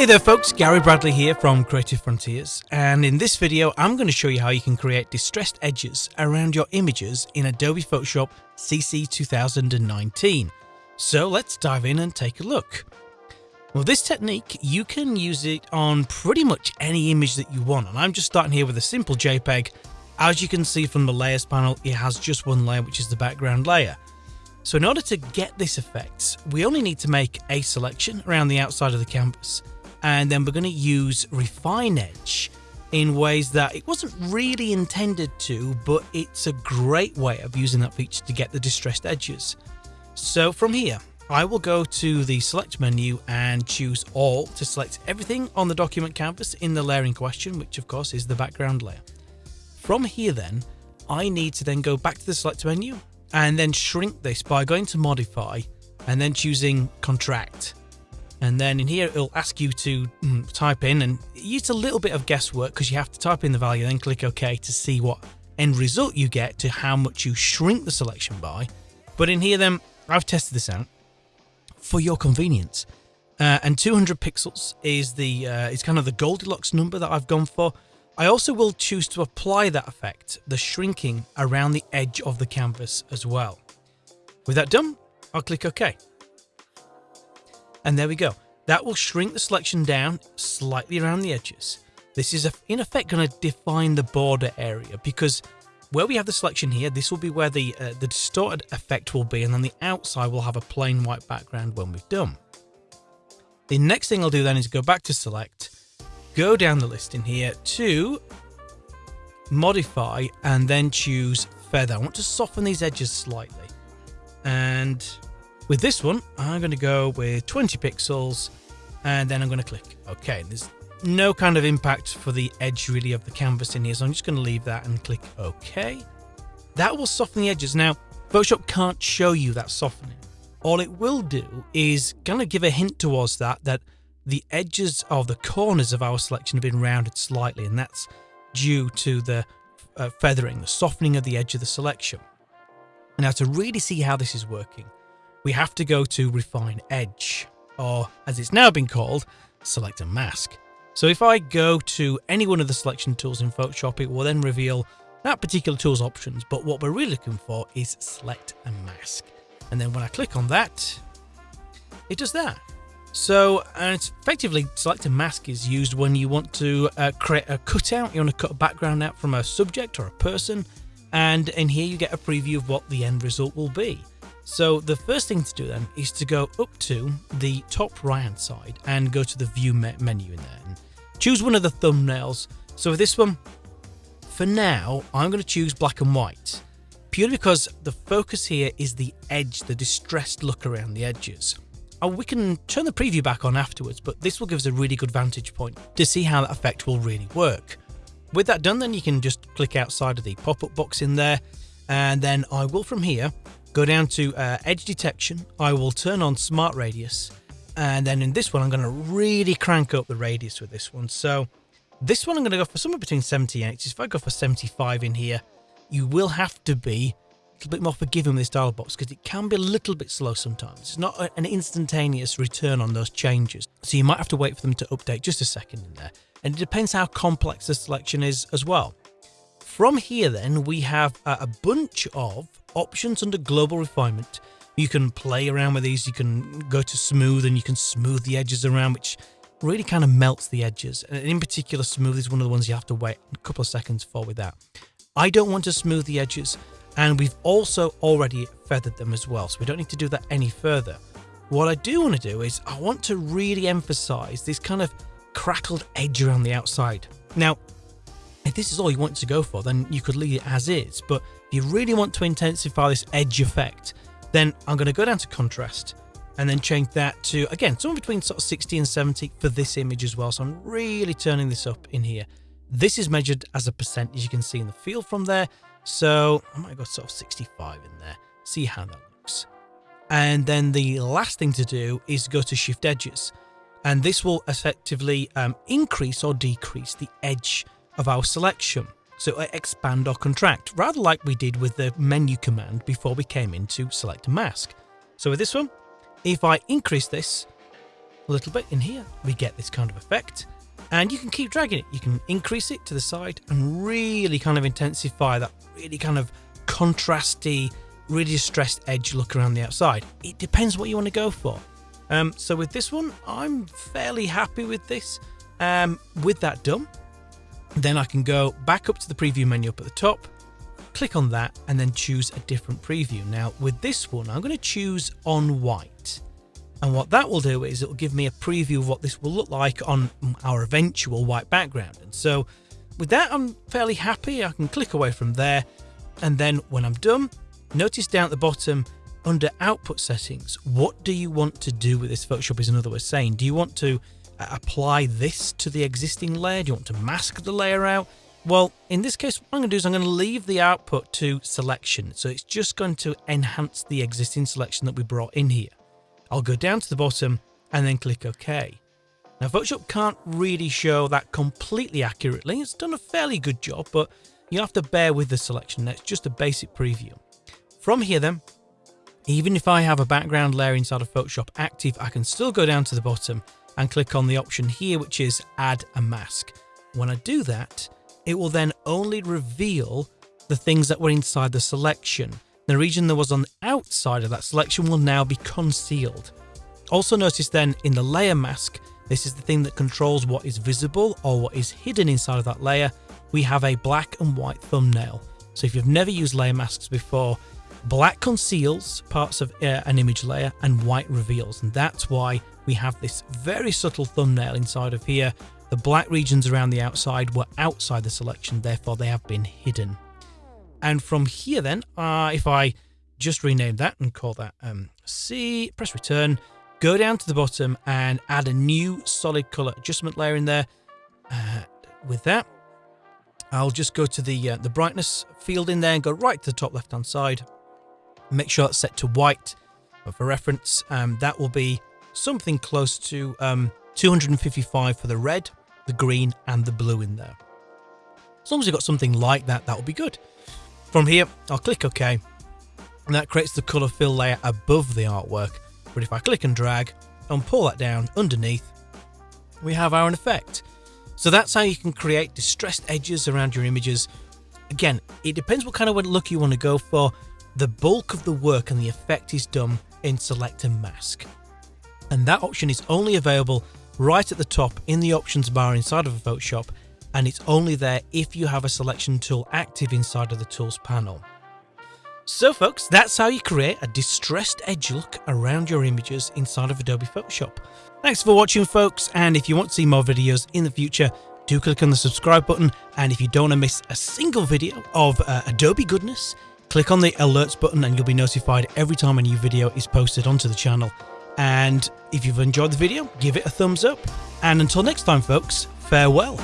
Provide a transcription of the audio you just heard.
Hey there folks, Gary Bradley here from Creative Frontiers and in this video I'm going to show you how you can create distressed edges around your images in Adobe Photoshop CC 2019. So let's dive in and take a look. Well this technique you can use it on pretty much any image that you want and I'm just starting here with a simple JPEG. As you can see from the layers panel it has just one layer which is the background layer. So in order to get this effect, we only need to make a selection around the outside of the canvas and then we're going to use refine edge in ways that it wasn't really intended to but it's a great way of using that feature to get the distressed edges. So from here I will go to the select menu and choose all to select everything on the document canvas in the layer in question which of course is the background layer. From here then I need to then go back to the select menu and then shrink this by going to modify and then choosing contract and then in here it'll ask you to mm, type in and use a little bit of guesswork because you have to type in the value then click OK to see what end result you get to how much you shrink the selection by. But in here then I've tested this out for your convenience. Uh, and 200 pixels is the uh, is kind of the Goldilocks number that I've gone for. I also will choose to apply that effect, the shrinking around the edge of the canvas as well. With that done, I'll click OK. And there we go. That will shrink the selection down slightly around the edges. This is in effect going to define the border area because where we have the selection here, this will be where the, uh, the distorted effect will be and then the outside will have a plain white background when we've done. The next thing I'll do then is go back to select, go down the list in here to modify and then choose feather. I want to soften these edges slightly and with this one, I'm going to go with 20 pixels and then I'm going to click OK. There's no kind of impact for the edge really of the canvas in here, so I'm just going to leave that and click OK. That will soften the edges. Now, Photoshop can't show you that softening. All it will do is kind of give a hint towards that, that the edges of the corners of our selection have been rounded slightly, and that's due to the uh, feathering, the softening of the edge of the selection. Now, to really see how this is working, we have to go to Refine Edge, or as it's now been called, Select and Mask. So if I go to any one of the selection tools in Photoshop, it will then reveal that particular tool's options, but what we're really looking for is Select and Mask. And then when I click on that, it does that. So it's effectively select and mask is used when you want to uh, create a cutout, you want to cut a background out from a subject or a person, and in here you get a preview of what the end result will be. So the first thing to do then is to go up to the top right hand side and go to the view me menu in there and choose one of the thumbnails. So for this one, for now, I'm going to choose black and white purely because the focus here is the edge, the distressed look around the edges. Oh, we can turn the preview back on afterwards, but this will give us a really good vantage point to see how that effect will really work. With that done, then you can just click outside of the pop-up box in there, and then I will from here go down to uh, edge detection. I will turn on smart radius. And then in this one, I'm going to really crank up the radius with this one. So this one, I'm going to go for somewhere between 70 and 80. If I go for 75 in here, you will have to be a little bit more forgiving with this dial box because it can be a little bit slow sometimes. It's not an instantaneous return on those changes. So you might have to wait for them to update just a second in there. And it depends how complex the selection is as well. From here then, we have a bunch of options under global refinement. You can play around with these, you can go to smooth and you can smooth the edges around, which really kind of melts the edges. And in particular, smooth is one of the ones you have to wait a couple of seconds for with that. I don't want to smooth the edges, and we've also already feathered them as well, so we don't need to do that any further. What I do want to do is I want to really emphasize this kind of crackled edge around the outside. Now, if this is all you want to go for, then you could leave it as is. But if you really want to intensify this edge effect, then I'm going to go down to contrast and then change that to, again, somewhere between sort of 60 and 70 for this image as well. So I'm really turning this up in here. This is measured as a percent, as you can see in the field from there. So I might go sort of 65 in there, see how that looks. And then the last thing to do is go to shift edges. And this will effectively um, increase or decrease the edge of our selection. So expand or contract, rather like we did with the menu command before we came in to select and mask. So with this one, if I increase this, a little bit in here, we get this kind of effect. And you can keep dragging it. You can increase it to the side and really kind of intensify that really kind of contrasty, really distressed edge look around the outside. It depends what you want to go for. Um, so with this one, I'm fairly happy with this. Um, with that done, then I can go back up to the preview menu up at the top, click on that and then choose a different preview. Now with this one, I'm going to choose on white. And what that will do is it will give me a preview of what this will look like on our eventual white background. And so with that, I'm fairly happy. I can click away from there. And then when I'm done, notice down at the bottom under output settings, what do you want to do with this Photoshop is another way of saying, do you want to apply this to the existing layer? Do you want to mask the layer out? Well, in this case, what I'm going to do is I'm going to leave the output to selection. So it's just going to enhance the existing selection that we brought in here. I'll go down to the bottom and then click OK. Now Photoshop can't really show that completely accurately. It's done a fairly good job, but you have to bear with the selection. That's just a basic preview. From here then, even if I have a background layer inside of Photoshop active, I can still go down to the bottom and click on the option here, which is add a mask. When I do that, it will then only reveal the things that were inside the selection. The region that was on the outside of that selection will now be concealed. Also notice then in the layer mask, this is the thing that controls what is visible or what is hidden inside of that layer. We have a black and white thumbnail. So if you've never used layer masks before, black conceals parts of uh, an image layer and white reveals. And that's why we have this very subtle thumbnail inside of here the black regions around the outside were outside the selection, therefore they have been hidden. And from here then, uh, if I just rename that and call that um, C, press return, go down to the bottom and add a new solid color adjustment layer in there. With that, I'll just go to the uh, the brightness field in there and go right to the top left hand side. Make sure it's set to white. But for reference, um, that will be something close to um, 255 for the red the green and the blue in there. As long as you've got something like that, that will be good. From here, I'll click OK, and that creates the colour fill layer above the artwork. But if I click and drag and pull that down underneath, we have our effect. So that's how you can create distressed edges around your images. Again, it depends what kind of look you want to go for. The bulk of the work and the effect is done in Select and Mask. And that option is only available right at the top in the options bar inside of Photoshop and it's only there if you have a selection tool active inside of the tools panel. So folks, that's how you create a distressed edge look around your images inside of Adobe Photoshop. Thanks for watching folks and if you want to see more videos in the future, do click on the subscribe button and if you don't want to miss a single video of uh, Adobe goodness, click on the alerts button and you'll be notified every time a new video is posted onto the channel. And if you've enjoyed the video, give it a thumbs up. And until next time, folks, farewell.